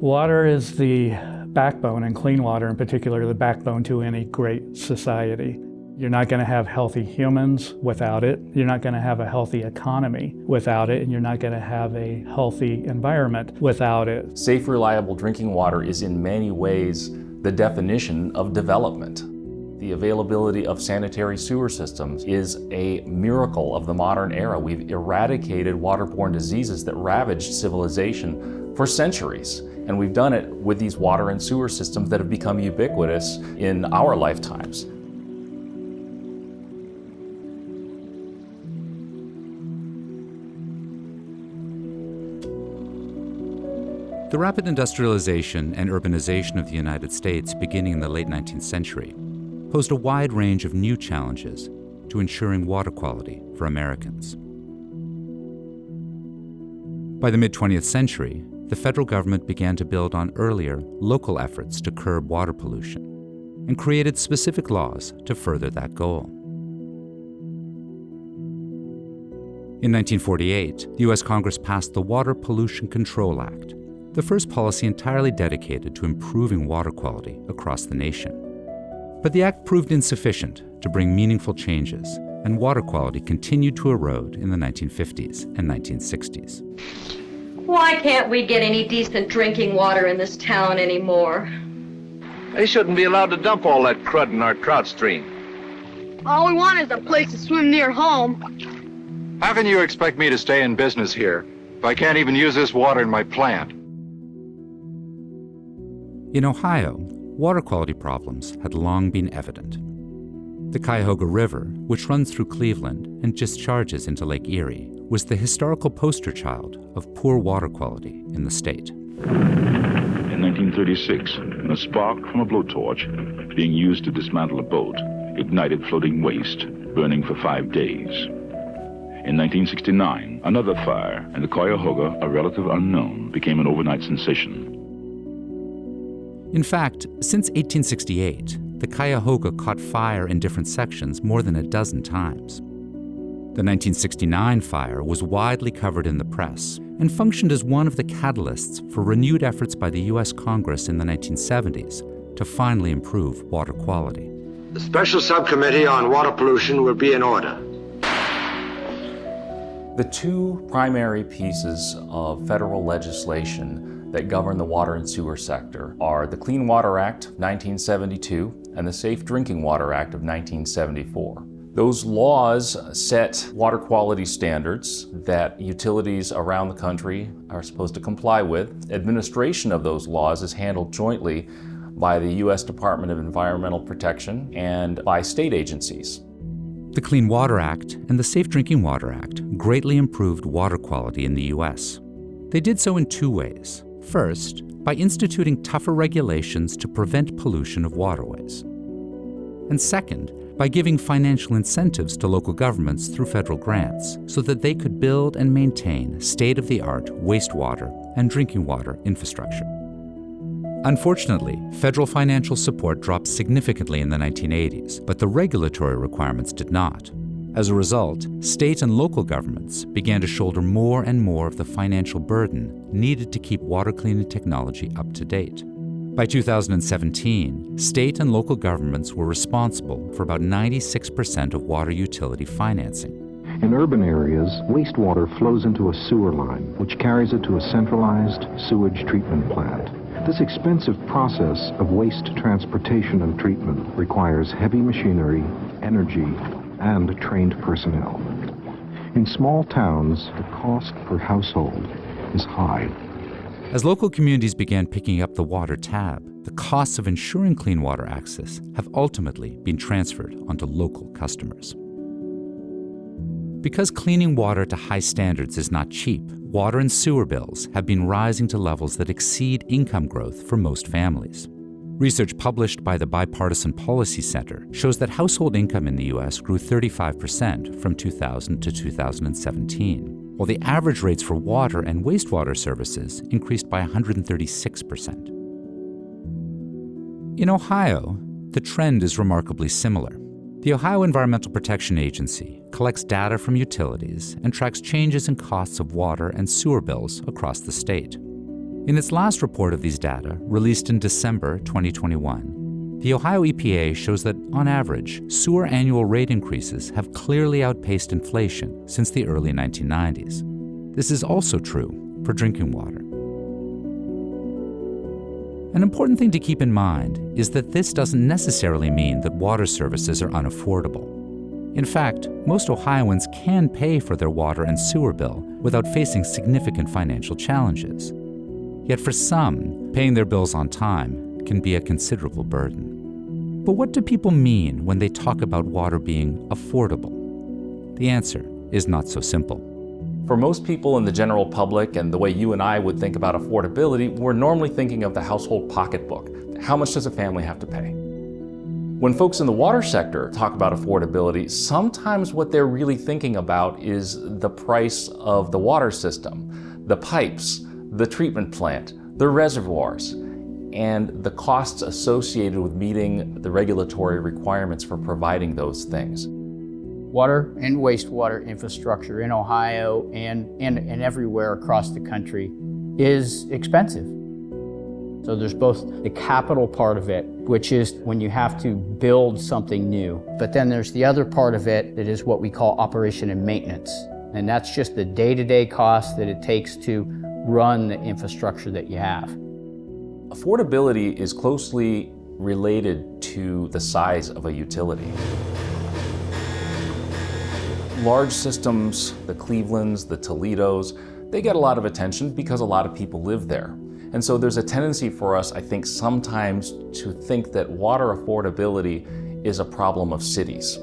Water is the backbone, and clean water in particular, the backbone to any great society. You're not going to have healthy humans without it. You're not going to have a healthy economy without it, and you're not going to have a healthy environment without it. Safe, reliable drinking water is in many ways the definition of development. The availability of sanitary sewer systems is a miracle of the modern era. We've eradicated waterborne diseases that ravaged civilization for centuries. And we've done it with these water and sewer systems that have become ubiquitous in our lifetimes. The rapid industrialization and urbanization of the United States beginning in the late 19th century posed a wide range of new challenges to ensuring water quality for Americans. By the mid 20th century, the federal government began to build on earlier local efforts to curb water pollution and created specific laws to further that goal. In 1948, the U.S. Congress passed the Water Pollution Control Act, the first policy entirely dedicated to improving water quality across the nation. But the act proved insufficient to bring meaningful changes, and water quality continued to erode in the 1950s and 1960s. Why can't we get any decent drinking water in this town anymore? They shouldn't be allowed to dump all that crud in our trout stream. All we want is a place to swim near home. How can you expect me to stay in business here if I can't even use this water in my plant? In Ohio, water quality problems had long been evident. The Cuyahoga River, which runs through Cleveland and discharges into Lake Erie, was the historical poster child of poor water quality in the state. In 1936, a spark from a blowtorch being used to dismantle a boat ignited floating waste, burning for five days. In 1969, another fire in the Cuyahoga, a relative unknown, became an overnight sensation. In fact, since 1868, the Cuyahoga caught fire in different sections more than a dozen times. The 1969 fire was widely covered in the press and functioned as one of the catalysts for renewed efforts by the U.S. Congress in the 1970s to finally improve water quality. The Special Subcommittee on Water Pollution will be in order. The two primary pieces of federal legislation that govern the water and sewer sector are the Clean Water Act 1972 and the Safe Drinking Water Act of 1974. Those laws set water quality standards that utilities around the country are supposed to comply with. Administration of those laws is handled jointly by the U.S. Department of Environmental Protection and by state agencies. The Clean Water Act and the Safe Drinking Water Act greatly improved water quality in the U.S. They did so in two ways. First, by instituting tougher regulations to prevent pollution of waterways. And second, by giving financial incentives to local governments through federal grants so that they could build and maintain state-of-the-art wastewater and drinking water infrastructure. Unfortunately, federal financial support dropped significantly in the 1980s, but the regulatory requirements did not. As a result, state and local governments began to shoulder more and more of the financial burden needed to keep water cleaning technology up to date. By 2017, state and local governments were responsible for about 96% of water utility financing. In urban areas, wastewater flows into a sewer line, which carries it to a centralized sewage treatment plant. This expensive process of waste transportation and treatment requires heavy machinery, energy, and trained personnel. In small towns, the cost per household is high. As local communities began picking up the water tab, the costs of ensuring clean water access have ultimately been transferred onto local customers. Because cleaning water to high standards is not cheap, water and sewer bills have been rising to levels that exceed income growth for most families. Research published by the Bipartisan Policy Center shows that household income in the U.S. grew 35% from 2000 to 2017, while the average rates for water and wastewater services increased by 136%. In Ohio, the trend is remarkably similar. The Ohio Environmental Protection Agency collects data from utilities and tracks changes in costs of water and sewer bills across the state. In its last report of these data, released in December 2021, the Ohio EPA shows that, on average, sewer annual rate increases have clearly outpaced inflation since the early 1990s. This is also true for drinking water. An important thing to keep in mind is that this doesn't necessarily mean that water services are unaffordable. In fact, most Ohioans can pay for their water and sewer bill without facing significant financial challenges. Yet for some, paying their bills on time can be a considerable burden. But what do people mean when they talk about water being affordable? The answer is not so simple. For most people in the general public and the way you and I would think about affordability, we're normally thinking of the household pocketbook. How much does a family have to pay? When folks in the water sector talk about affordability, sometimes what they're really thinking about is the price of the water system, the pipes, the treatment plant, the reservoirs, and the costs associated with meeting the regulatory requirements for providing those things water and wastewater infrastructure in Ohio and, and, and everywhere across the country is expensive. So there's both the capital part of it, which is when you have to build something new. But then there's the other part of it that is what we call operation and maintenance. And that's just the day-to-day -day cost that it takes to run the infrastructure that you have. Affordability is closely related to the size of a utility large systems, the Clevelands, the Toledos, they get a lot of attention because a lot of people live there. And so there's a tendency for us, I think, sometimes to think that water affordability is a problem of cities.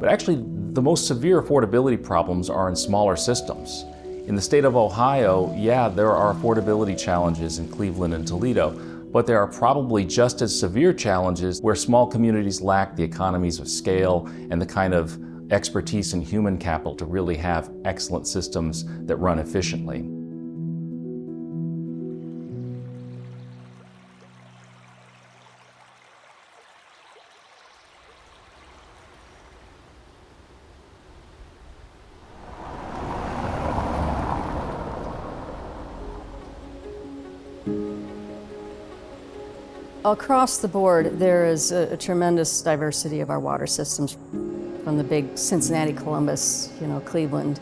But actually, the most severe affordability problems are in smaller systems. In the state of Ohio, yeah, there are affordability challenges in Cleveland and Toledo, but there are probably just as severe challenges where small communities lack the economies of scale and the kind of expertise and human capital to really have excellent systems that run efficiently. Across the board, there is a, a tremendous diversity of our water systems from the big Cincinnati, Columbus, you know, Cleveland,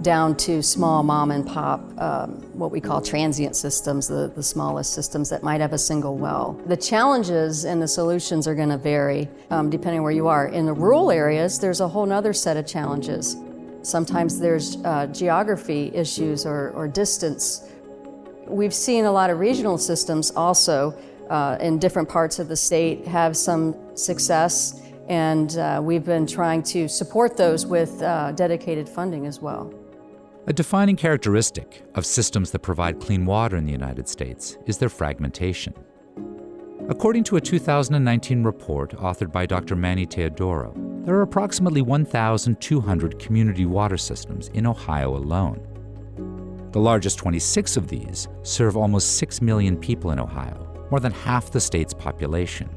down to small mom and pop, um, what we call transient systems, the, the smallest systems that might have a single well. The challenges and the solutions are gonna vary um, depending where you are. In the rural areas, there's a whole nother set of challenges. Sometimes there's uh, geography issues or, or distance. We've seen a lot of regional systems also uh, in different parts of the state have some success and uh, we've been trying to support those with uh, dedicated funding as well. A defining characteristic of systems that provide clean water in the United States is their fragmentation. According to a 2019 report authored by Dr. Manny Teodoro, there are approximately 1,200 community water systems in Ohio alone. The largest 26 of these serve almost 6 million people in Ohio, more than half the state's population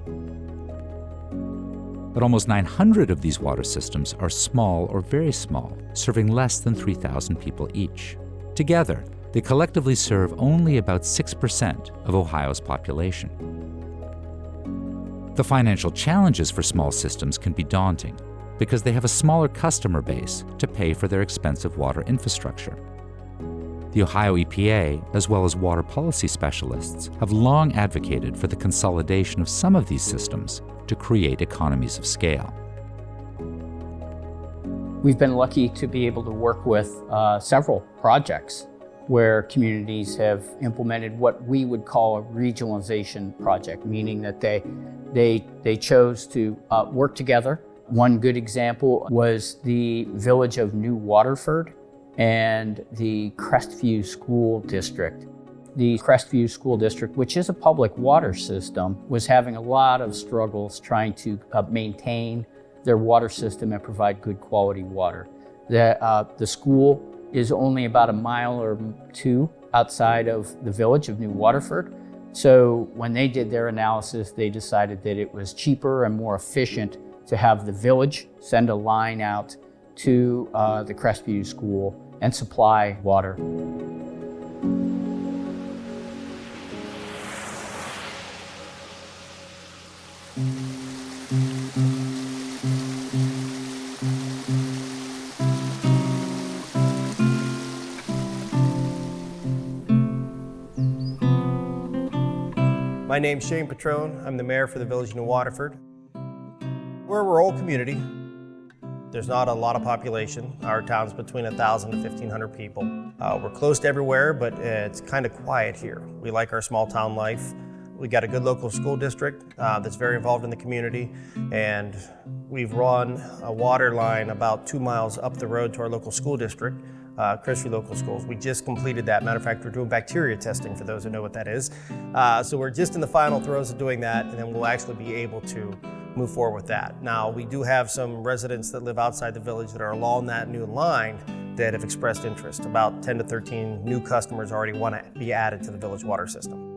but almost 900 of these water systems are small or very small, serving less than 3,000 people each. Together, they collectively serve only about 6% of Ohio's population. The financial challenges for small systems can be daunting because they have a smaller customer base to pay for their expensive water infrastructure. The Ohio EPA, as well as water policy specialists, have long advocated for the consolidation of some of these systems to create economies of scale. We've been lucky to be able to work with uh, several projects where communities have implemented what we would call a regionalization project, meaning that they, they, they chose to uh, work together. One good example was the village of New Waterford and the Crestview School District. The Crestview School District, which is a public water system, was having a lot of struggles trying to uh, maintain their water system and provide good quality water. The, uh, the school is only about a mile or two outside of the village of New Waterford. So when they did their analysis, they decided that it was cheaper and more efficient to have the village send a line out to uh, the Crestview School and supply water. My name's Shane Petrone. I'm the mayor for the Village of New Waterford. We're a rural community. There's not a lot of population. Our town's between 1,000 to 1,500 people. Uh, we're close to everywhere, but it's kind of quiet here. We like our small town life. We got a good local school district uh, that's very involved in the community, and we've run a water line about two miles up the road to our local school district uh, Crestview Local Schools. We just completed that. Matter of fact, we're doing bacteria testing for those who know what that is. Uh, so we're just in the final throes of doing that, and then we'll actually be able to move forward with that. Now, we do have some residents that live outside the village that are along that new line that have expressed interest. About 10 to 13 new customers already want to be added to the village water system.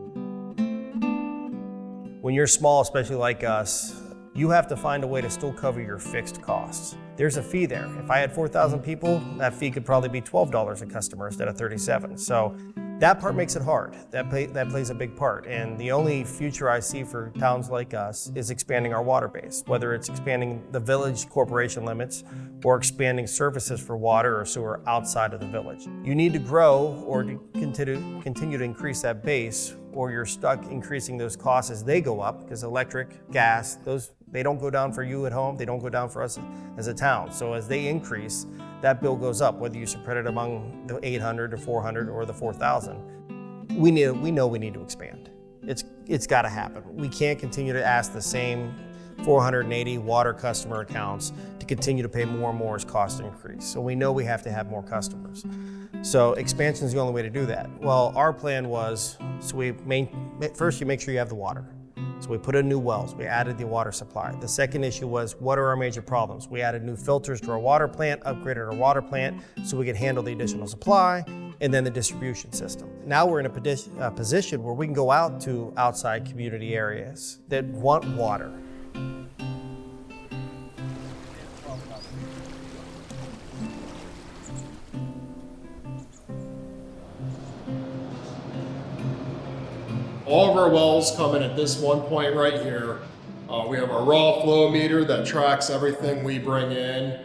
When you're small, especially like us, you have to find a way to still cover your fixed costs. There's a fee there. If I had 4,000 people, that fee could probably be $12 a customer instead of 37. So that part makes it hard. That, play, that plays a big part. And the only future I see for towns like us is expanding our water base, whether it's expanding the village corporation limits or expanding services for water or sewer outside of the village. You need to grow or to continue, continue to increase that base or you're stuck increasing those costs as they go up because electric, gas, those they don't go down for you at home, they don't go down for us as a town. So as they increase, that bill goes up, whether you spread it among the 800 or 400 or the 4,000. We, need, we know we need to expand. It's, it's gotta happen. We can't continue to ask the same 480 water customer accounts to continue to pay more and more as costs increase. So we know we have to have more customers. So expansion is the only way to do that. Well, our plan was, so we main, first you make sure you have the water. So we put in new wells, we added the water supply. The second issue was, what are our major problems? We added new filters to our water plant, upgraded our water plant so we could handle the additional supply, and then the distribution system. Now we're in a, a position where we can go out to outside community areas that want water. All of our wells come in at this one point right here. Uh, we have our raw flow meter that tracks everything we bring in.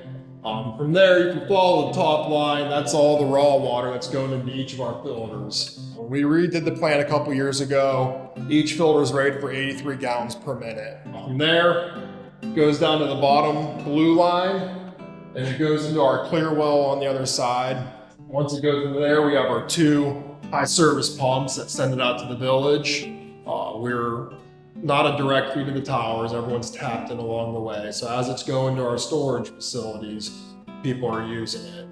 Um, from there, you can follow the top line. That's all the raw water that's going into each of our filters. When we redid the plant a couple years ago, each filter is rated for 83 gallons per minute. From there, it goes down to the bottom blue line, and it goes into our clear well on the other side. Once it goes into there, we have our two high service pumps that send it out to the village. Uh, we're not a direct feed to the towers. Everyone's tapped in along the way. So as it's going to our storage facilities, people are using it.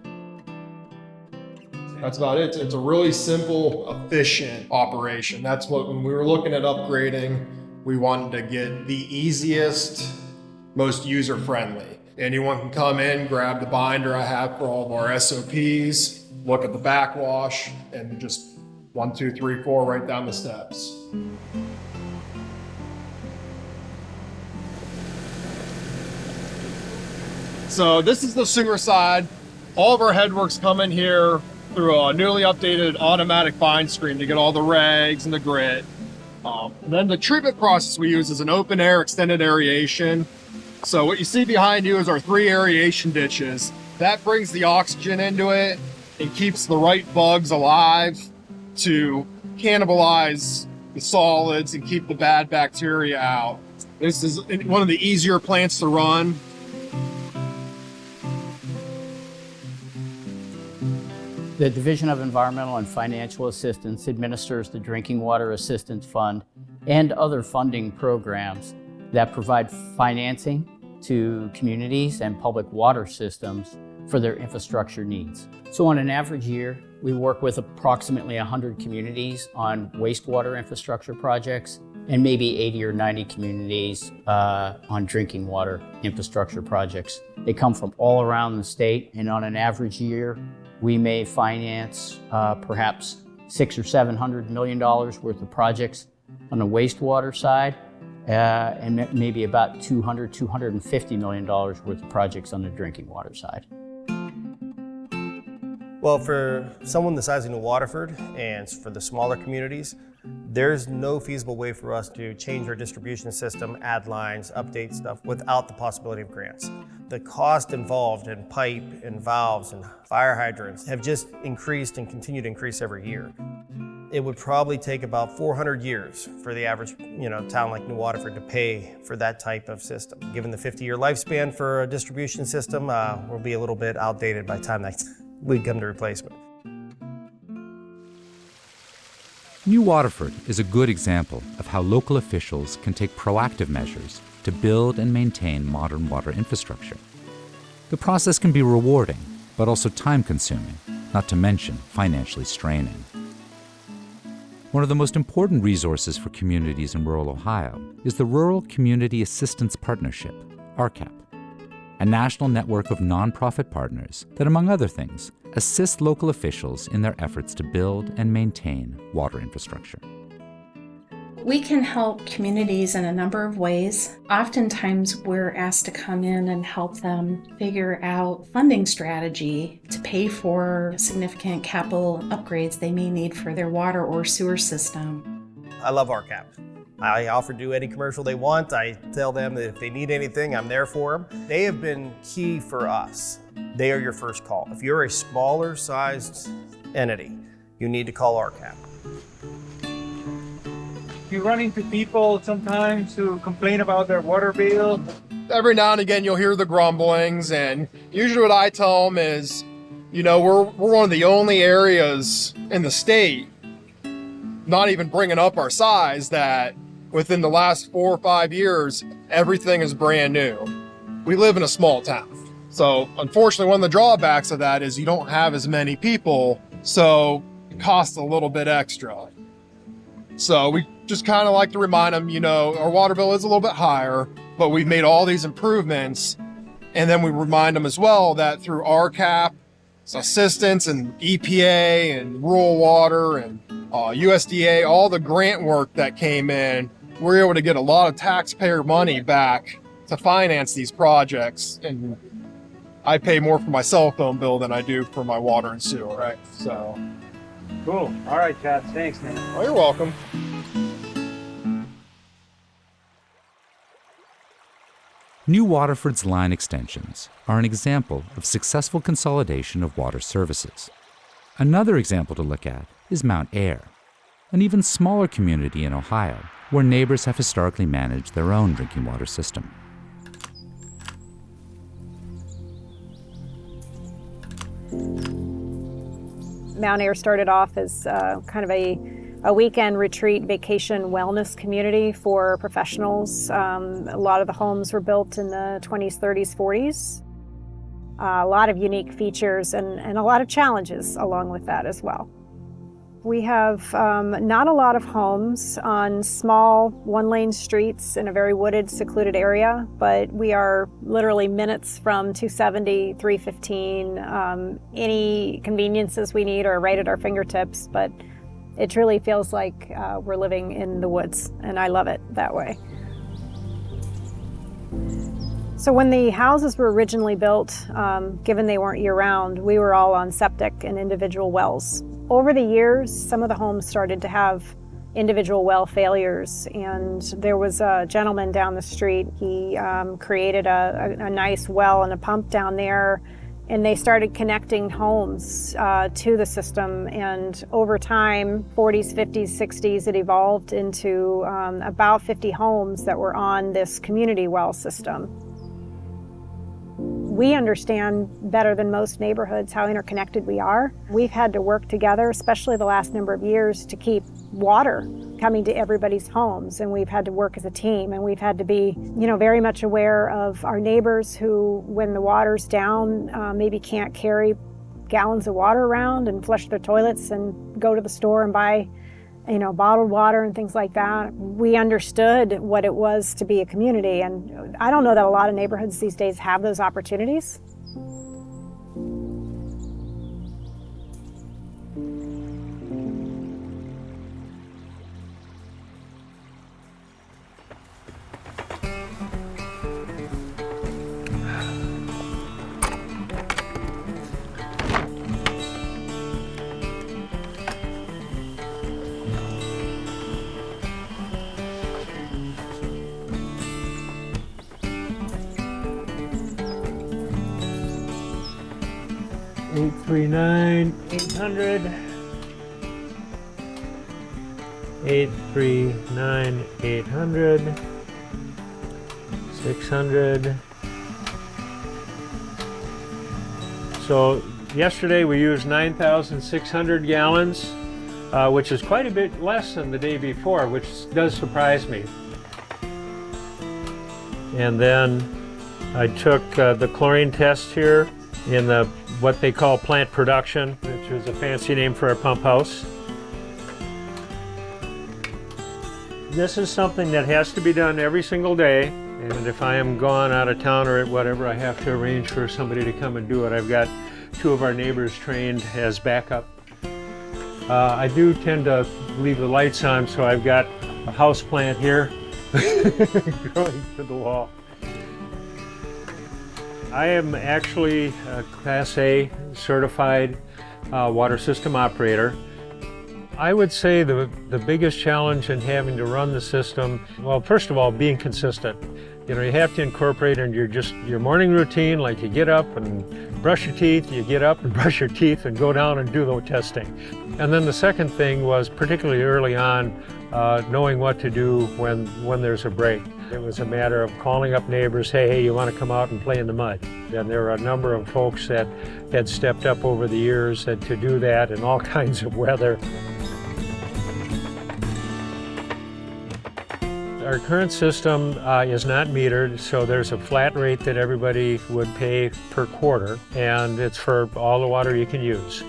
That's about it. It's a really simple, efficient operation. That's what, when we were looking at upgrading, we wanted to get the easiest, most user-friendly. Anyone can come in, grab the binder I have for all of our SOPs, look at the backwash, and just one, two, three, four, right down the steps. So this is the sewer side. All of our headworks come in here through a newly updated automatic fine screen to get all the rags and the grit. Um, then the treatment process we use is an open air extended aeration. So what you see behind you is our three aeration ditches. That brings the oxygen into it and keeps the right bugs alive to cannibalize the solids and keep the bad bacteria out. This is one of the easier plants to run. The Division of Environmental and Financial Assistance administers the Drinking Water Assistance Fund and other funding programs that provide financing to communities and public water systems for their infrastructure needs. So on an average year, we work with approximately 100 communities on wastewater infrastructure projects and maybe 80 or 90 communities uh, on drinking water infrastructure projects. They come from all around the state and on an average year, we may finance uh, perhaps six or seven hundred million dollars worth of projects on the wastewater side uh, and maybe about 200, 250 million dollars worth of projects on the drinking water side. Well, for someone the size of New Waterford and for the smaller communities, there's no feasible way for us to change our distribution system, add lines, update stuff without the possibility of grants. The cost involved in pipe and valves and fire hydrants have just increased and continue to increase every year. It would probably take about 400 years for the average you know, town like New Waterford to pay for that type of system. Given the 50-year lifespan for a distribution system, uh, we'll be a little bit outdated by the time that we come to replacement. New Waterford is a good example of how local officials can take proactive measures to build and maintain modern water infrastructure. The process can be rewarding, but also time consuming, not to mention financially straining. One of the most important resources for communities in rural Ohio is the Rural Community Assistance Partnership, RCAP a national network of nonprofit partners that, among other things, assist local officials in their efforts to build and maintain water infrastructure. We can help communities in a number of ways. Oftentimes, we're asked to come in and help them figure out funding strategy to pay for significant capital upgrades they may need for their water or sewer system. I love RCAP. I offer to do any commercial they want. I tell them that if they need anything, I'm there for them. They have been key for us. They are your first call. If you're a smaller sized entity, you need to call RCAP. You run into people sometimes who complain about their water bill. Every now and again, you'll hear the grumblings, and usually what I tell them is, you know, we're, we're one of the only areas in the state, not even bringing up our size, that within the last four or five years, everything is brand new. We live in a small town. So unfortunately, one of the drawbacks of that is you don't have as many people, so it costs a little bit extra. So we just kind of like to remind them, you know, our water bill is a little bit higher, but we've made all these improvements. And then we remind them as well that through RCAP, assistance and EPA and rural water and uh, USDA, all the grant work that came in, we're able to get a lot of taxpayer money back to finance these projects. And I pay more for my cell phone bill than I do for my water and sewer, right? So. Cool. All right, Chad. Thanks, man. Oh, you're welcome. New Waterford's line extensions are an example of successful consolidation of water services. Another example to look at is Mount Air, an even smaller community in Ohio where neighbors have historically managed their own drinking water system. Mount Air started off as uh, kind of a, a weekend retreat vacation wellness community for professionals. Um, a lot of the homes were built in the 20s, 30s, 40s. Uh, a lot of unique features and, and a lot of challenges along with that as well. We have um, not a lot of homes on small one-lane streets in a very wooded, secluded area, but we are literally minutes from 270, 315. Um, any conveniences we need are right at our fingertips, but it truly feels like uh, we're living in the woods, and I love it that way. So when the houses were originally built, um, given they weren't year-round, we were all on septic and individual wells. Over the years, some of the homes started to have individual well failures. And there was a gentleman down the street. He um, created a, a, a, nice well and a pump down there. And they started connecting homes uh, to the system. And over time 40s 50s 60s it evolved into um, about 50 homes that were on this community well system we understand better than most neighborhoods how interconnected we are. We've had to work together, especially the last number of years, to keep water coming to everybody's homes and we've had to work as a team and we've had to be you know very much aware of our neighbors who when the water's down uh, maybe can't carry gallons of water around and flush their toilets and go to the store and buy you know, bottled water and things like that. We understood what it was to be a community, and I don't know that a lot of neighborhoods these days have those opportunities. 839 800. 839 800. 600. So yesterday we used 9,600 gallons, uh, which is quite a bit less than the day before, which does surprise me. And then I took uh, the chlorine test here in the what they call plant production, which is a fancy name for a pump house. This is something that has to be done every single day. And if I am gone out of town or at whatever, I have to arrange for somebody to come and do it. I've got two of our neighbors trained as backup. Uh, I do tend to leave the lights on, so I've got a house plant here growing to the wall. I am actually a Class A certified uh, water system operator. I would say the, the biggest challenge in having to run the system, well, first of all, being consistent. You know, you have to incorporate in your just your morning routine, like you get up and brush your teeth, you get up and brush your teeth and go down and do the testing. And then the second thing was, particularly early on, uh, knowing what to do when, when there's a break. It was a matter of calling up neighbors, hey, hey, you want to come out and play in the mud? And there were a number of folks that had stepped up over the years to do that in all kinds of weather. Our current system uh, is not metered, so there's a flat rate that everybody would pay per quarter, and it's for all the water you can use.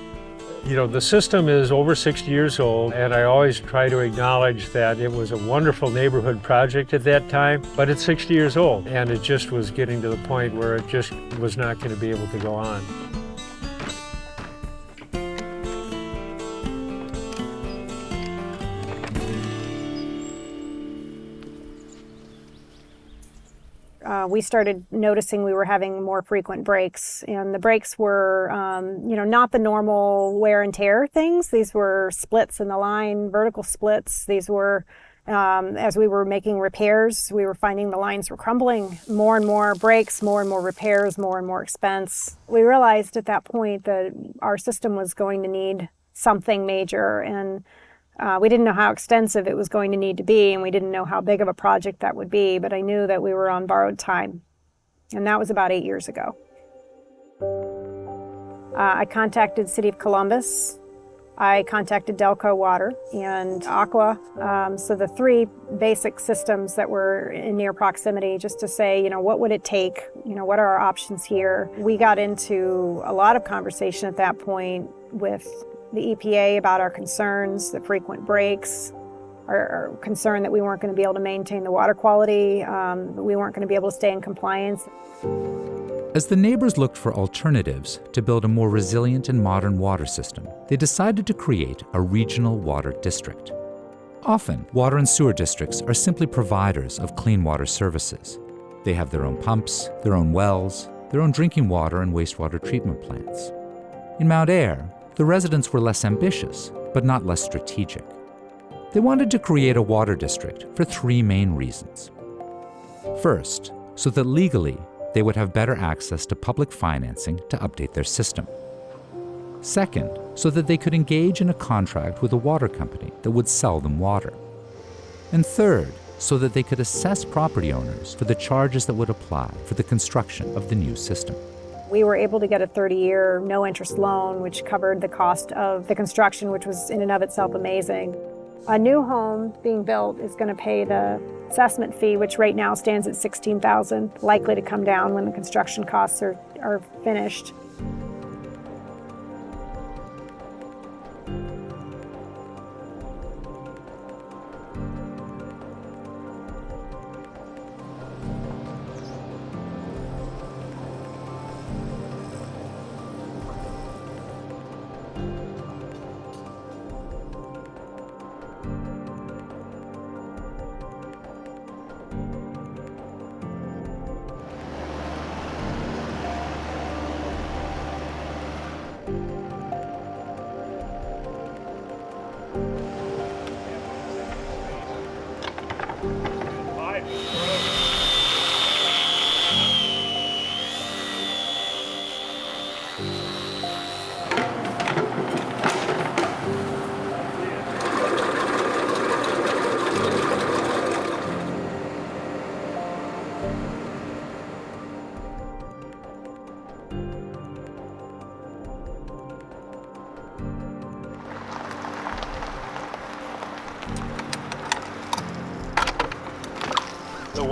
You know, the system is over 60 years old, and I always try to acknowledge that it was a wonderful neighborhood project at that time, but it's 60 years old, and it just was getting to the point where it just was not going to be able to go on. Uh, we started noticing we were having more frequent breaks and the breaks were um, you know not the normal wear and tear things. These were splits in the line vertical splits. These were um, as we were making repairs we were finding the lines were crumbling. More and more breaks more and more repairs more and more expense. We realized at that point that our system was going to need something major and uh, we didn't know how extensive it was going to need to be, and we didn't know how big of a project that would be, but I knew that we were on borrowed time. And that was about eight years ago. Uh, I contacted City of Columbus. I contacted Delco Water and Aqua. Um, so the three basic systems that were in near proximity just to say, you know, what would it take? You know, what are our options here? We got into a lot of conversation at that point with the EPA about our concerns, the frequent breaks, our, our concern that we weren't going to be able to maintain the water quality, um, we weren't going to be able to stay in compliance. As the neighbors looked for alternatives to build a more resilient and modern water system, they decided to create a regional water district. Often, water and sewer districts are simply providers of clean water services. They have their own pumps, their own wells, their own drinking water and wastewater treatment plants. In Mount Air, the residents were less ambitious, but not less strategic. They wanted to create a water district for three main reasons. First, so that legally they would have better access to public financing to update their system. Second, so that they could engage in a contract with a water company that would sell them water. And third, so that they could assess property owners for the charges that would apply for the construction of the new system. We were able to get a 30-year no-interest loan, which covered the cost of the construction, which was in and of itself amazing. A new home being built is going to pay the assessment fee, which right now stands at 16000 likely to come down when the construction costs are, are finished.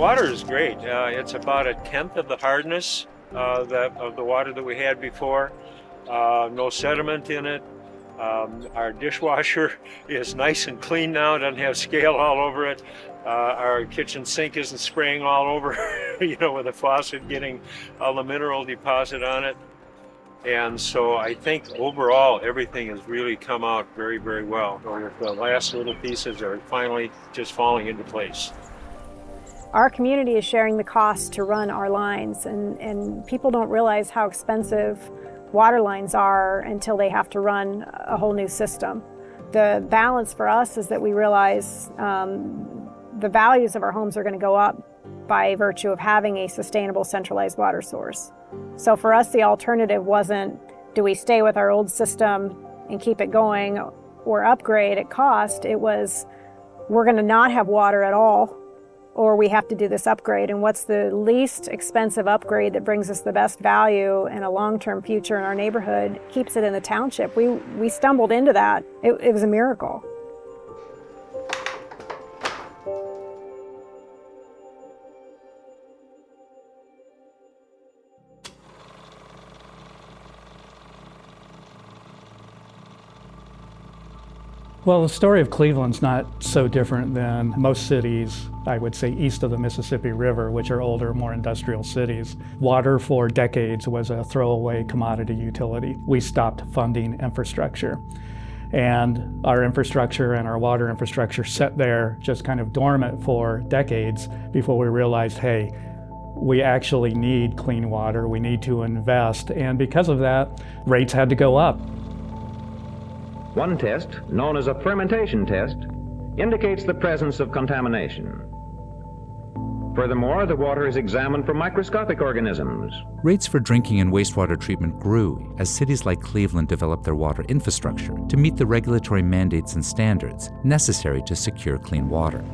Water is great. Uh, it's about a tenth of the hardness uh, that, of the water that we had before. Uh, no sediment in it. Um, our dishwasher is nice and clean now, doesn't have scale all over it. Uh, our kitchen sink isn't spraying all over, you know, with a faucet getting all the mineral deposit on it. And so I think overall everything has really come out very, very well. The last little pieces are finally just falling into place. Our community is sharing the cost to run our lines and, and people don't realize how expensive water lines are until they have to run a whole new system. The balance for us is that we realize um, the values of our homes are going to go up by virtue of having a sustainable centralized water source. So for us, the alternative wasn't do we stay with our old system and keep it going or upgrade at cost. It was we're going to not have water at all or we have to do this upgrade. And what's the least expensive upgrade that brings us the best value and a long-term future in our neighborhood, keeps it in the township. We, we stumbled into that. It, it was a miracle. Well, the story of Cleveland's not so different than most cities, I would say, east of the Mississippi River, which are older, more industrial cities. Water for decades was a throwaway commodity utility. We stopped funding infrastructure. And our infrastructure and our water infrastructure sat there just kind of dormant for decades before we realized, hey, we actually need clean water, we need to invest. And because of that, rates had to go up. One test, known as a fermentation test, indicates the presence of contamination. Furthermore, the water is examined for microscopic organisms. Rates for drinking and wastewater treatment grew as cities like Cleveland developed their water infrastructure to meet the regulatory mandates and standards necessary to secure clean water.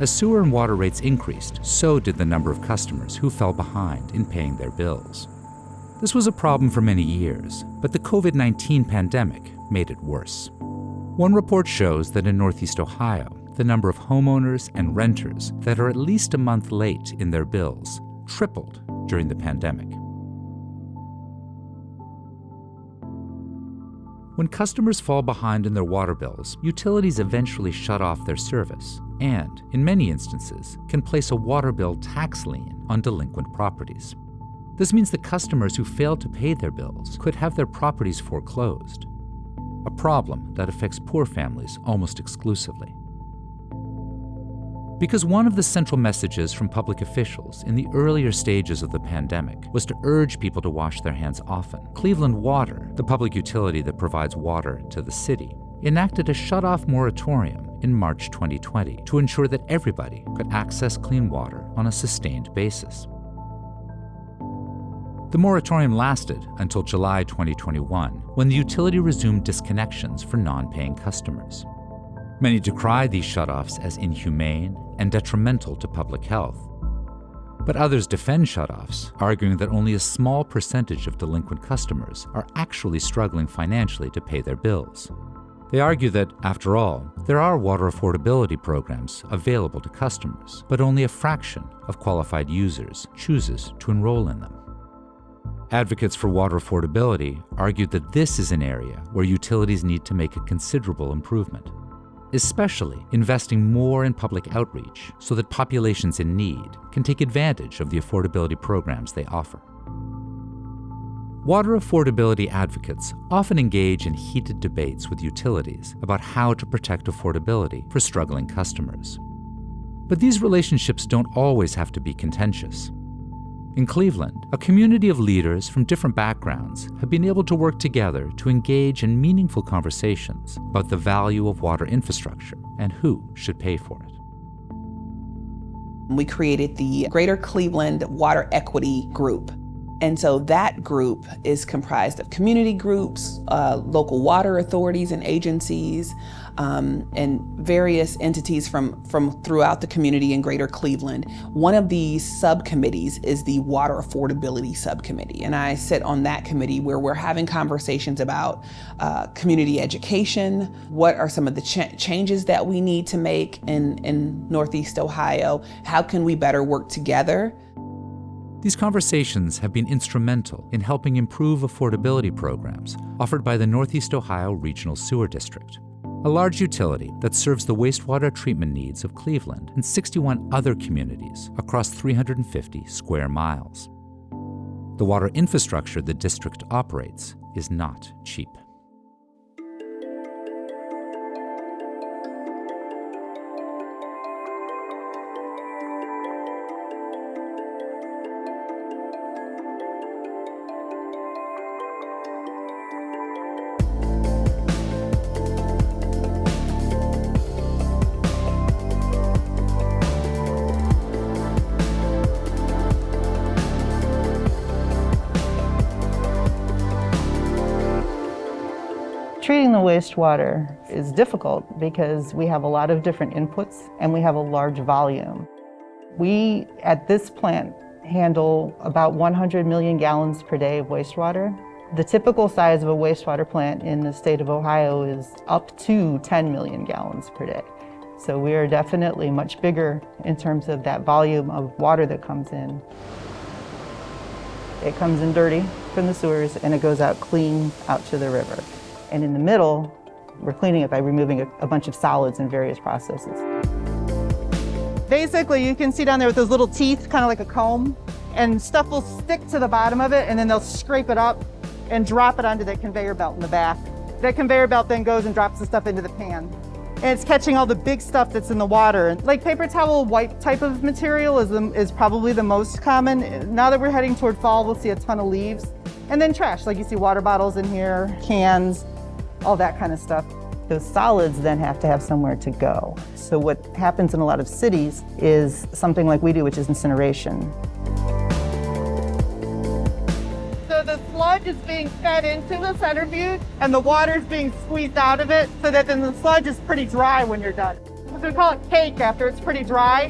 As sewer and water rates increased, so did the number of customers who fell behind in paying their bills. This was a problem for many years, but the COVID 19 pandemic made it worse. One report shows that in Northeast Ohio, the number of homeowners and renters that are at least a month late in their bills tripled during the pandemic. When customers fall behind in their water bills, utilities eventually shut off their service and, in many instances, can place a water bill tax lien on delinquent properties. This means that customers who fail to pay their bills could have their properties foreclosed, a problem that affects poor families almost exclusively. Because one of the central messages from public officials in the earlier stages of the pandemic was to urge people to wash their hands often, Cleveland Water, the public utility that provides water to the city, enacted a shut-off moratorium in March 2020 to ensure that everybody could access clean water on a sustained basis. The moratorium lasted until July 2021, when the utility resumed disconnections for non-paying customers. Many decry these shutoffs as inhumane and detrimental to public health. But others defend shutoffs, arguing that only a small percentage of delinquent customers are actually struggling financially to pay their bills. They argue that, after all, there are water affordability programs available to customers, but only a fraction of qualified users chooses to enroll in them. Advocates for water affordability argued that this is an area where utilities need to make a considerable improvement, especially investing more in public outreach so that populations in need can take advantage of the affordability programs they offer. Water affordability advocates often engage in heated debates with utilities about how to protect affordability for struggling customers. But these relationships don't always have to be contentious. In Cleveland, a community of leaders from different backgrounds have been able to work together to engage in meaningful conversations about the value of water infrastructure and who should pay for it. We created the Greater Cleveland Water Equity Group. And so that group is comprised of community groups, uh, local water authorities and agencies, um, and various entities from, from throughout the community in greater Cleveland. One of these subcommittees is the Water Affordability Subcommittee. And I sit on that committee where we're having conversations about uh, community education, what are some of the ch changes that we need to make in, in Northeast Ohio, how can we better work together these conversations have been instrumental in helping improve affordability programs offered by the Northeast Ohio Regional Sewer District a large utility that serves the wastewater treatment needs of Cleveland and 61 other communities across 350 square miles. The water infrastructure the district operates is not cheap. The wastewater is difficult because we have a lot of different inputs and we have a large volume. We, at this plant, handle about 100 million gallons per day of wastewater. The typical size of a wastewater plant in the state of Ohio is up to 10 million gallons per day. So we are definitely much bigger in terms of that volume of water that comes in. It comes in dirty from the sewers and it goes out clean out to the river. And in the middle, we're cleaning it by removing a, a bunch of solids in various processes. Basically, you can see down there with those little teeth, kind of like a comb, and stuff will stick to the bottom of it, and then they'll scrape it up and drop it onto the conveyor belt in the back. That conveyor belt then goes and drops the stuff into the pan. And it's catching all the big stuff that's in the water. Like paper towel wipe type of material is, the, is probably the most common. Now that we're heading toward fall, we'll see a ton of leaves. And then trash, like you see water bottles in here, cans, all that kind of stuff. Those solids then have to have somewhere to go. So what happens in a lot of cities is something like we do, which is incineration. So the sludge is being fed into the center centrifuge and the water is being squeezed out of it so that then the sludge is pretty dry when you're done. So we call it cake after it's pretty dry.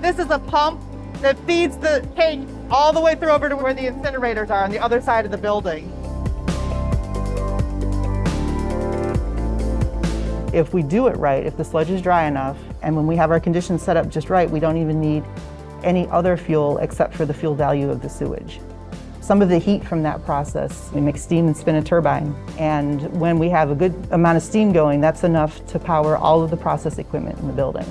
This is a pump that feeds the cake all the way through over to where the incinerators are on the other side of the building. If we do it right, if the sludge is dry enough, and when we have our conditions set up just right, we don't even need any other fuel except for the fuel value of the sewage. Some of the heat from that process, we make steam and spin a turbine. And when we have a good amount of steam going, that's enough to power all of the process equipment in the building.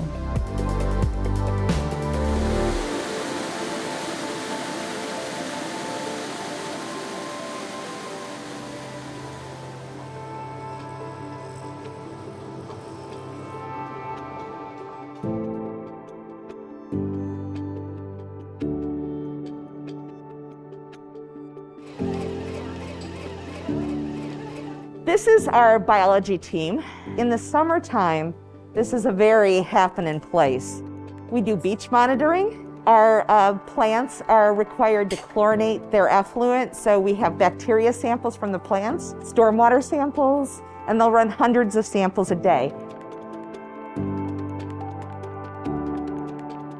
This is our biology team. In the summertime, this is a very happening place. We do beach monitoring. Our uh, plants are required to chlorinate their effluent, so we have bacteria samples from the plants, stormwater samples, and they'll run hundreds of samples a day.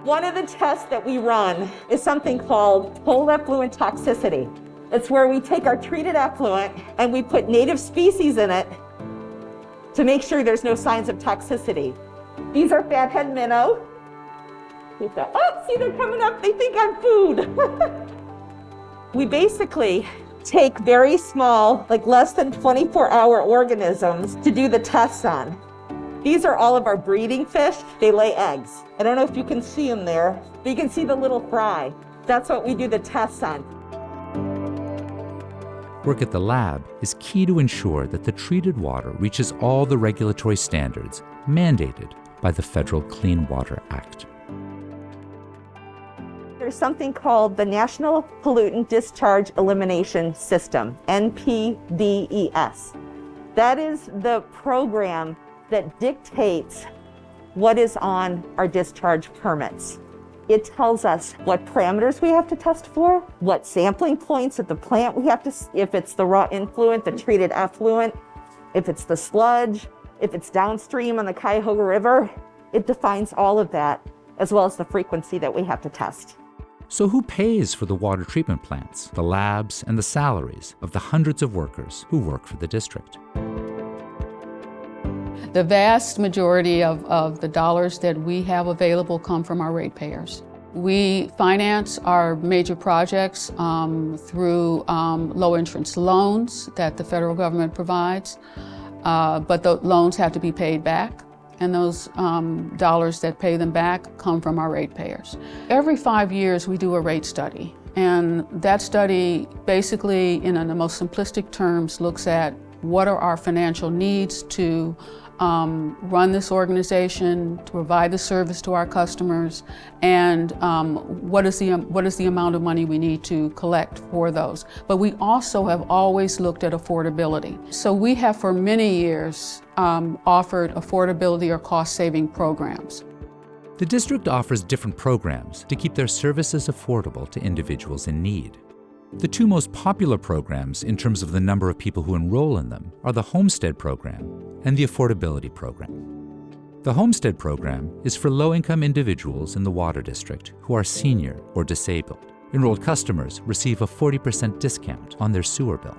One of the tests that we run is something called whole effluent toxicity. It's where we take our treated effluent and we put native species in it to make sure there's no signs of toxicity. These are fathead minnow. oh, see, they're coming up. They think I'm food. we basically take very small, like less than 24 hour organisms to do the tests on. These are all of our breeding fish. They lay eggs. I don't know if you can see them there, but you can see the little fry. That's what we do the tests on work at the lab is key to ensure that the treated water reaches all the regulatory standards mandated by the Federal Clean Water Act. There's something called the National Pollutant Discharge Elimination System, NPDES. That is the program that dictates what is on our discharge permits. It tells us what parameters we have to test for, what sampling points at the plant we have to, if it's the raw influent, the treated effluent, if it's the sludge, if it's downstream on the Cuyahoga River. It defines all of that, as well as the frequency that we have to test. So, who pays for the water treatment plants, the labs, and the salaries of the hundreds of workers who work for the district? The vast majority of, of the dollars that we have available come from our ratepayers. We finance our major projects um, through um, low interest loans that the federal government provides, uh, but the loans have to be paid back and those um, dollars that pay them back come from our ratepayers. Every five years we do a rate study and that study basically in the most simplistic terms looks at what are our financial needs to um, run this organization, to provide the service to our customers, and um, what, is the, what is the amount of money we need to collect for those. But we also have always looked at affordability. So we have for many years um, offered affordability or cost-saving programs. The district offers different programs to keep their services affordable to individuals in need. The two most popular programs in terms of the number of people who enroll in them are the Homestead Program and the Affordability Program. The Homestead Program is for low-income individuals in the Water District who are senior or disabled. Enrolled customers receive a 40% discount on their sewer bill.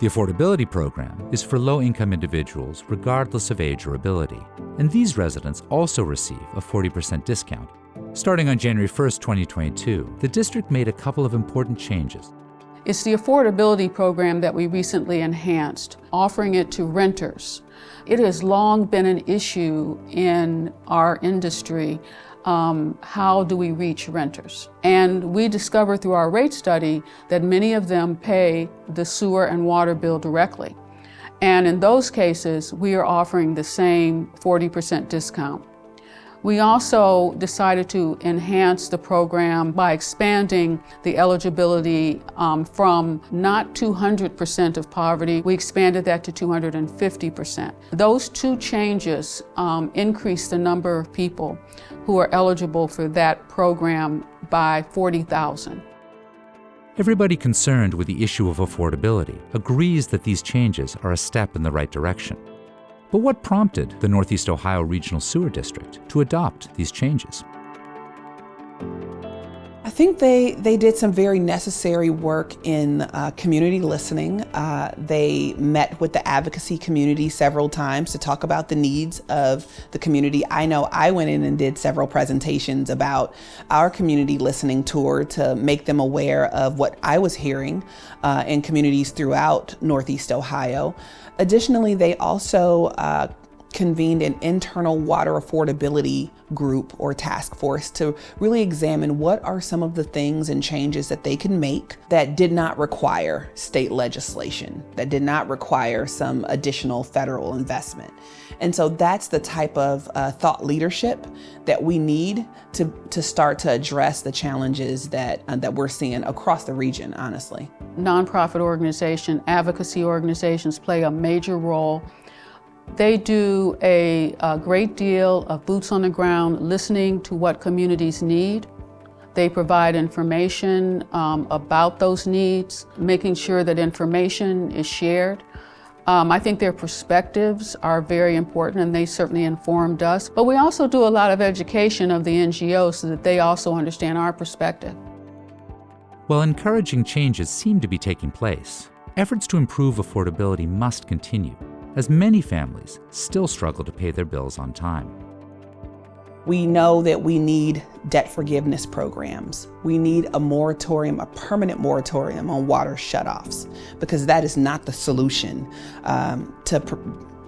The Affordability Program is for low-income individuals regardless of age or ability, and these residents also receive a 40% discount. Starting on January 1, 2022, the district made a couple of important changes it's the affordability program that we recently enhanced, offering it to renters. It has long been an issue in our industry. Um, how do we reach renters? And we discovered through our rate study that many of them pay the sewer and water bill directly. And in those cases, we are offering the same 40% discount. We also decided to enhance the program by expanding the eligibility um, from not 200% of poverty, we expanded that to 250%. Those two changes um, increased the number of people who are eligible for that program by 40,000. Everybody concerned with the issue of affordability agrees that these changes are a step in the right direction. But what prompted the Northeast Ohio Regional Sewer District to adopt these changes? I think they, they did some very necessary work in uh, community listening. Uh, they met with the advocacy community several times to talk about the needs of the community. I know I went in and did several presentations about our community listening tour to make them aware of what I was hearing uh, in communities throughout Northeast Ohio. Additionally, they also uh, convened an internal water affordability group or task force to really examine what are some of the things and changes that they can make that did not require state legislation, that did not require some additional federal investment. And so that's the type of uh, thought leadership that we need to, to start to address the challenges that, uh, that we're seeing across the region, honestly. Nonprofit organization, advocacy organizations play a major role they do a, a, great deal of boots on the ground, listening to what communities need. They provide information um, about those needs, making sure that information is shared. Um, I think their perspectives are very important and they certainly informed us. But we also do a lot of education of the NGOs so that they also understand our perspective. While encouraging changes seem to be taking place, efforts to improve affordability must continue as many families still struggle to pay their bills on time. We know that we need debt forgiveness programs. We need a moratorium, a permanent moratorium on water shutoffs, because that is not the solution um, to pr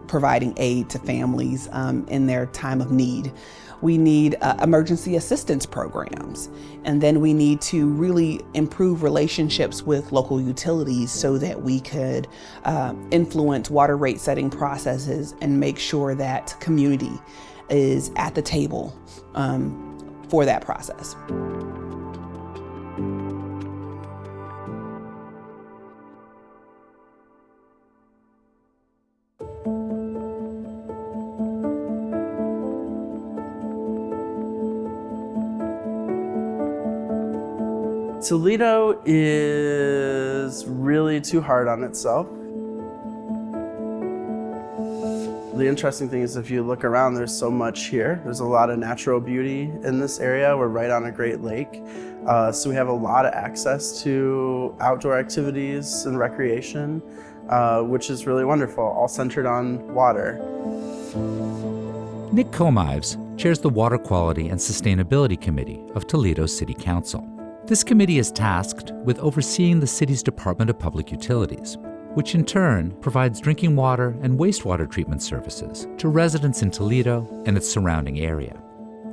providing aid to families um, in their time of need. We need uh, emergency assistance programs. And then we need to really improve relationships with local utilities so that we could uh, influence water rate setting processes and make sure that community is at the table um, for that process. Toledo is really too hard on itself. The interesting thing is if you look around, there's so much here. There's a lot of natural beauty in this area. We're right on a great lake. Uh, so we have a lot of access to outdoor activities and recreation, uh, which is really wonderful, all centered on water. Nick Komives chairs the Water Quality and Sustainability Committee of Toledo City Council. This committee is tasked with overseeing the city's Department of Public Utilities, which in turn provides drinking water and wastewater treatment services to residents in Toledo and its surrounding area.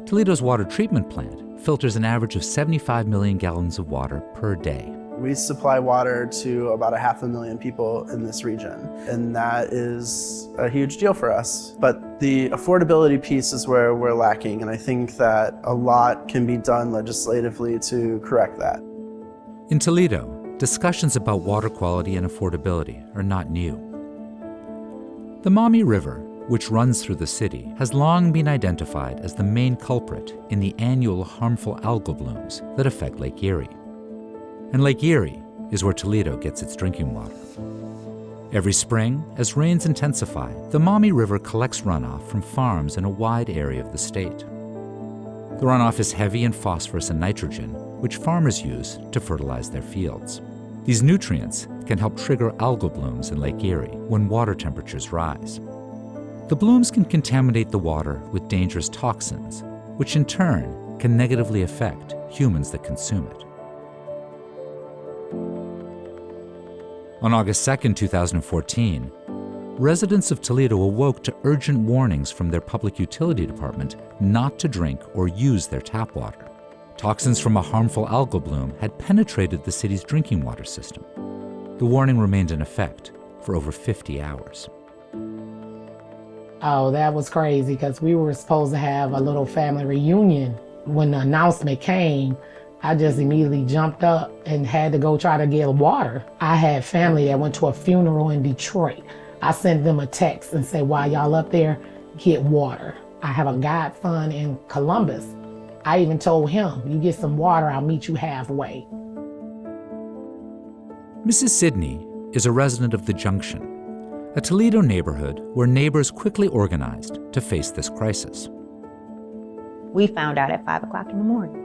Toledo's water treatment plant filters an average of 75 million gallons of water per day. We supply water to about a half a million people in this region, and that is a huge deal for us. But the affordability piece is where we're lacking, and I think that a lot can be done legislatively to correct that. In Toledo, discussions about water quality and affordability are not new. The Maumee River, which runs through the city, has long been identified as the main culprit in the annual harmful algal blooms that affect Lake Erie. And Lake Erie is where Toledo gets its drinking water. Every spring, as rains intensify, the Maumee River collects runoff from farms in a wide area of the state. The runoff is heavy in phosphorus and nitrogen, which farmers use to fertilize their fields. These nutrients can help trigger algal blooms in Lake Erie when water temperatures rise. The blooms can contaminate the water with dangerous toxins, which in turn can negatively affect humans that consume it. On August 2, 2014, residents of Toledo awoke to urgent warnings from their public utility department not to drink or use their tap water. Toxins from a harmful algal bloom had penetrated the city's drinking water system. The warning remained in effect for over 50 hours. Oh, that was crazy because we were supposed to have a little family reunion. When the announcement came, I just immediately jumped up and had to go try to get water. I had family that went to a funeral in Detroit. I sent them a text and said, while y'all up there, get water. I have a godson in Columbus. I even told him, you get some water, I'll meet you halfway. Mrs. Sidney is a resident of the Junction, a Toledo neighborhood where neighbors quickly organized to face this crisis. We found out at 5 o'clock in the morning.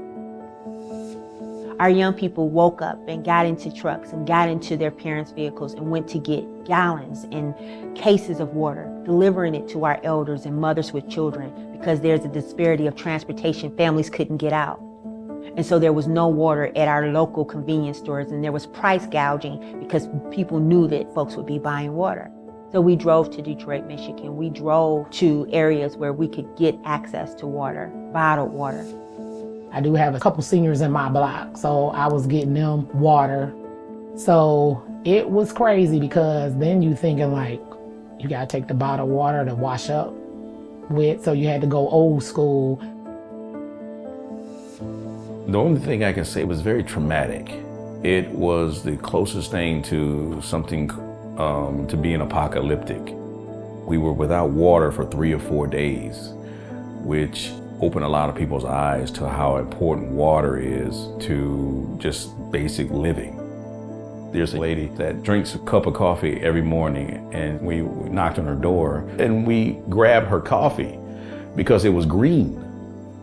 Our young people woke up and got into trucks and got into their parents' vehicles and went to get gallons and cases of water, delivering it to our elders and mothers with children because there's a disparity of transportation. Families couldn't get out. And so there was no water at our local convenience stores and there was price gouging because people knew that folks would be buying water. So we drove to Detroit, Michigan. We drove to areas where we could get access to water, bottled water. I do have a couple seniors in my block, so I was getting them water. So it was crazy because then you thinking like, you gotta take the bottled water to wash up with, so you had to go old school. The only thing I can say was very traumatic. It was the closest thing to something um, to being apocalyptic. We were without water for three or four days, which opened a lot of people's eyes to how important water is to just basic living. There's a lady that drinks a cup of coffee every morning and we knocked on her door and we grabbed her coffee because it was green.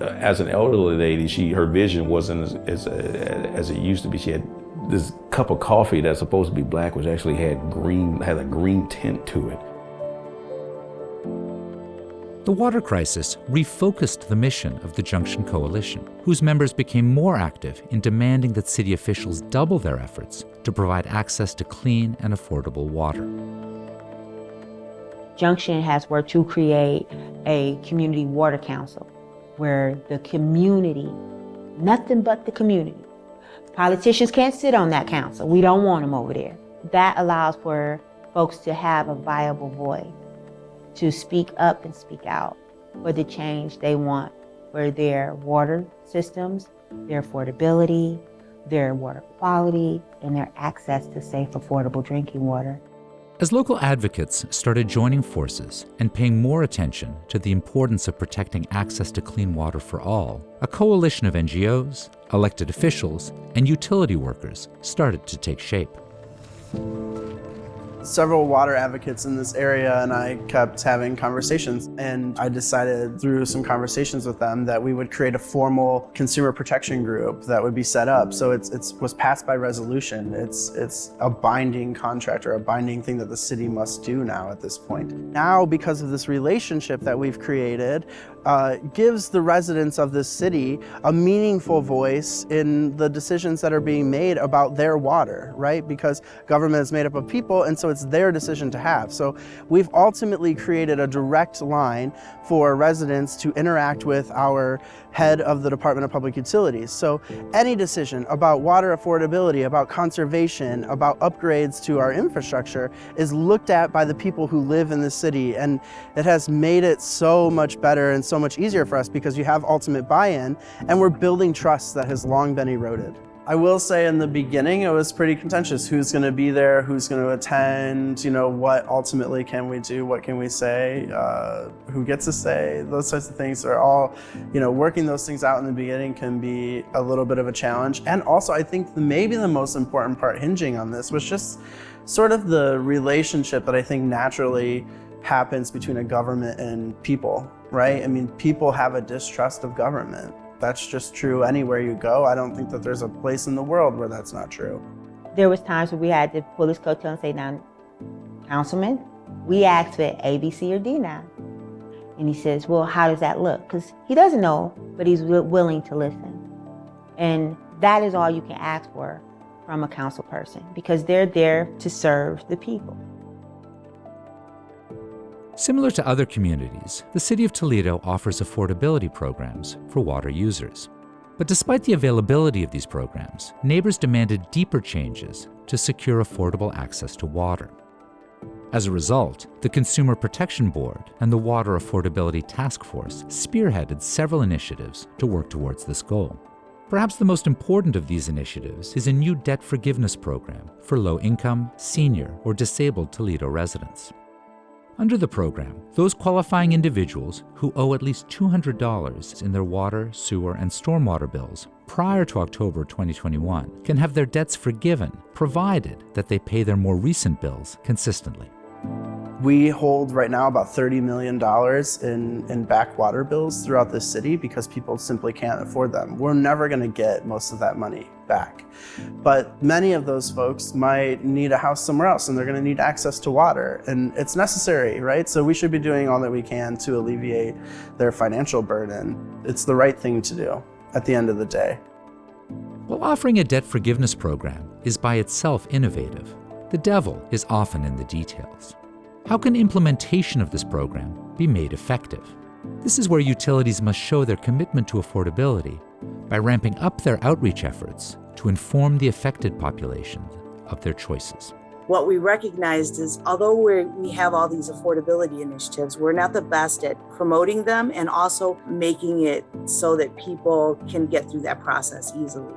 Uh, as an elderly lady, she her vision wasn't as, as, as it used to be. She had this cup of coffee that's supposed to be black, which actually had green, had a green tint to it. The water crisis refocused the mission of the Junction Coalition, whose members became more active in demanding that city officials double their efforts to provide access to clean and affordable water. Junction has worked to create a community water council where the community, nothing but the community, politicians can't sit on that council. We don't want them over there. That allows for folks to have a viable voice to speak up and speak out for the change they want for their water systems, their affordability, their water quality, and their access to safe, affordable drinking water. As local advocates started joining forces and paying more attention to the importance of protecting access to clean water for all, a coalition of NGOs, elected officials, and utility workers started to take shape several water advocates in this area and I kept having conversations and I decided through some conversations with them that we would create a formal consumer protection group that would be set up. So it's, it's was passed by resolution. It's, it's a binding contract or a binding thing that the city must do now at this point. Now because of this relationship that we've created, uh, gives the residents of this city a meaningful voice in the decisions that are being made about their water, right? Because government is made up of people and so it's their decision to have. So we've ultimately created a direct line for residents to interact with our head of the Department of Public Utilities. So any decision about water affordability, about conservation, about upgrades to our infrastructure is looked at by the people who live in the city and it has made it so much better and so much easier for us because you have ultimate buy-in and we're building trust that has long been eroded. I will say in the beginning it was pretty contentious. Who's going to be there? Who's going to attend? You know, what ultimately can we do? What can we say? Uh, who gets to say? Those types of things are all, you know, working those things out in the beginning can be a little bit of a challenge. And also I think the, maybe the most important part hinging on this was just sort of the relationship that I think naturally happens between a government and people, right? I mean, people have a distrust of government. That's just true anywhere you go. I don't think that there's a place in the world where that's not true. There was times where we had the police go to and say, now, councilman, we asked for A, B, C, or D now. And he says, well, how does that look? Because he doesn't know, but he's willing to listen. And that is all you can ask for from a council person because they're there to serve the people. Similar to other communities, the City of Toledo offers affordability programs for water users. But despite the availability of these programs, neighbors demanded deeper changes to secure affordable access to water. As a result, the Consumer Protection Board and the Water Affordability Task Force spearheaded several initiatives to work towards this goal. Perhaps the most important of these initiatives is a new debt forgiveness program for low-income, senior, or disabled Toledo residents. Under the program, those qualifying individuals who owe at least $200 in their water, sewer, and stormwater bills prior to October 2021 can have their debts forgiven, provided that they pay their more recent bills consistently. We hold right now about $30 million in, in back water bills throughout the city because people simply can't afford them. We're never going to get most of that money back. But many of those folks might need a house somewhere else and they're going to need access to water and it's necessary, right? So we should be doing all that we can to alleviate their financial burden. It's the right thing to do at the end of the day. While offering a debt forgiveness program is by itself innovative, the devil is often in the details. How can implementation of this program be made effective? This is where utilities must show their commitment to affordability by ramping up their outreach efforts to inform the affected population of their choices. What we recognized is although we have all these affordability initiatives, we're not the best at promoting them and also making it so that people can get through that process easily.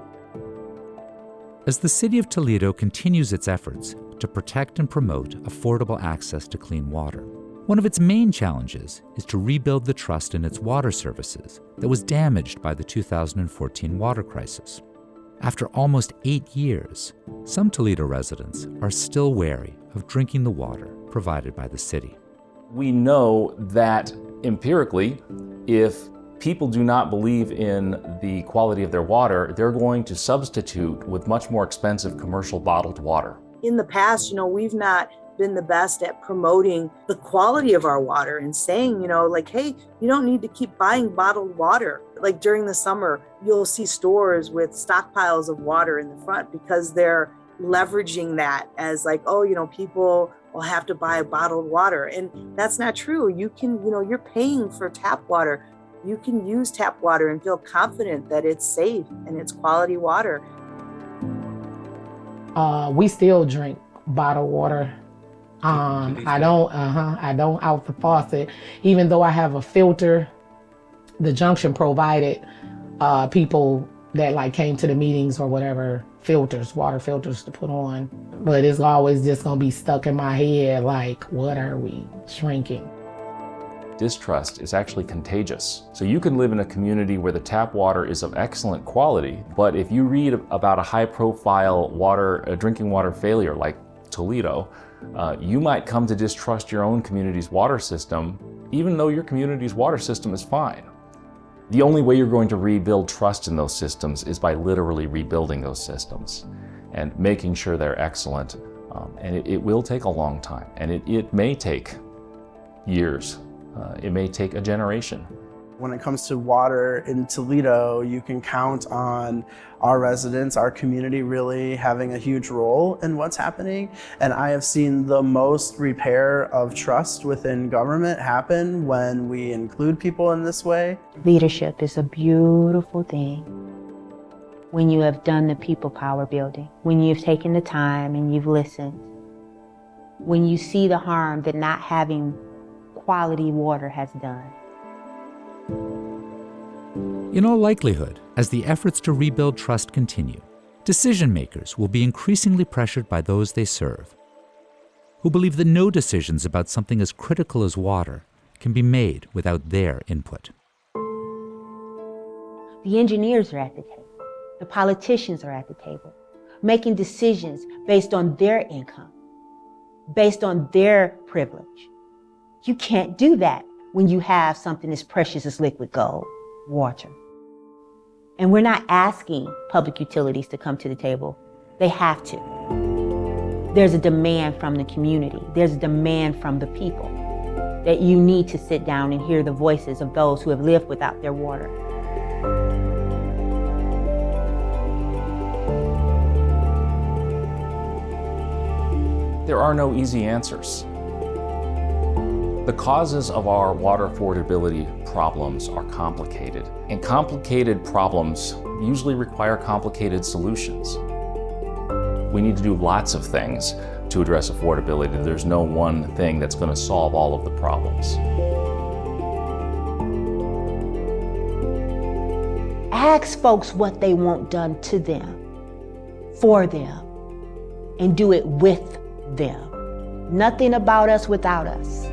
As the City of Toledo continues its efforts to protect and promote affordable access to clean water. One of its main challenges is to rebuild the trust in its water services that was damaged by the 2014 water crisis. After almost eight years, some Toledo residents are still wary of drinking the water provided by the city. We know that empirically, if people do not believe in the quality of their water, they're going to substitute with much more expensive commercial bottled water in the past, you know, we've not been the best at promoting the quality of our water and saying, you know, like, hey, you don't need to keep buying bottled water. Like during the summer, you'll see stores with stockpiles of water in the front because they're leveraging that as like, oh, you know, people will have to buy bottled water. And that's not true. You can, you know, you're paying for tap water. You can use tap water and feel confident that it's safe and it's quality water. Uh, we still drink bottled water. Um, I don't, uh-huh, I don't out the faucet. Even though I have a filter, the junction provided uh, people that like came to the meetings or whatever filters, water filters to put on. But it's always just gonna be stuck in my head like, what are we shrinking? Distrust is actually contagious. So you can live in a community where the tap water is of excellent quality, but if you read about a high profile water, a drinking water failure like Toledo, uh, you might come to distrust your own community's water system, even though your community's water system is fine. The only way you're going to rebuild trust in those systems is by literally rebuilding those systems and making sure they're excellent. Um, and it, it, will take a long time, and it, it may take years. Uh, it may take a generation. When it comes to water in Toledo, you can count on our residents, our community really having a huge role in what's happening. And I have seen the most repair of trust within government happen when we include people in this way. Leadership is a beautiful thing when you have done the people power building, when you've taken the time and you've listened, when you see the harm that not having quality water has done. In all likelihood, as the efforts to rebuild trust continue, decision makers will be increasingly pressured by those they serve, who believe that no decisions about something as critical as water can be made without their input. The engineers are at the table. The politicians are at the table, making decisions based on their income, based on their privilege. You can't do that when you have something as precious as liquid gold, water. And we're not asking public utilities to come to the table. They have to. There's a demand from the community. There's a demand from the people that you need to sit down and hear the voices of those who have lived without their water. There are no easy answers. The causes of our water affordability problems are complicated, and complicated problems usually require complicated solutions. We need to do lots of things to address affordability. There's no one thing that's going to solve all of the problems. Ask folks what they want done to them, for them, and do it with them. Nothing about us without us.